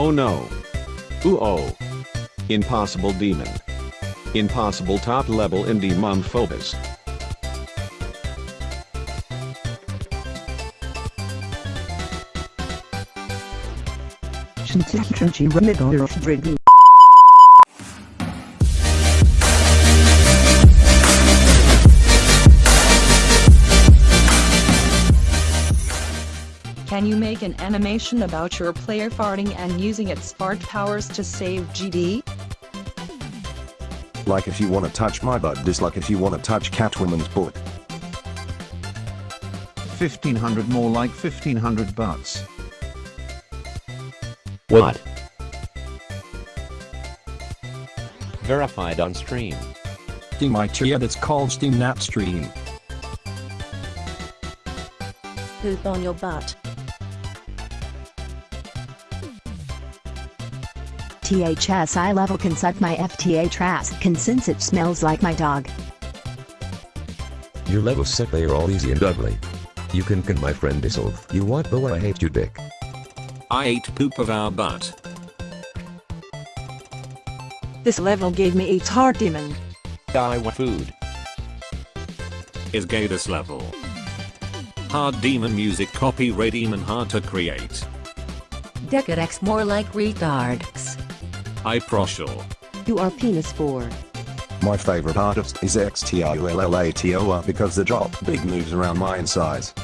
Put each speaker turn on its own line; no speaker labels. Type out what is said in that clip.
Oh no. Ooh oh. Impossible demon. Impossible top level indie mom phobos.
Can you make an animation about your player farting and using its fart powers to save GD?
Like if you wanna touch my butt dislike if you wanna touch Catwoman's butt.
1500 more like 1500 butts.
What? Verified on stream.
Steam my chair that's called Steam Napstream.
Poop on your butt.
THS eye level can suck my FTA trass can since it smells like my dog.
Your level set they are all easy and ugly. You can can my friend dissolve. You want but I hate you dick.
I ate poop of our butt.
This level gave me a heart demon.
I want food.
Is gay this level. Hard demon music copyright demon hard to create.
Decadex more like retards.
I proshal.
You are penis 4.
My favorite artist is XTIULLATOR because the drop big moves around my insides.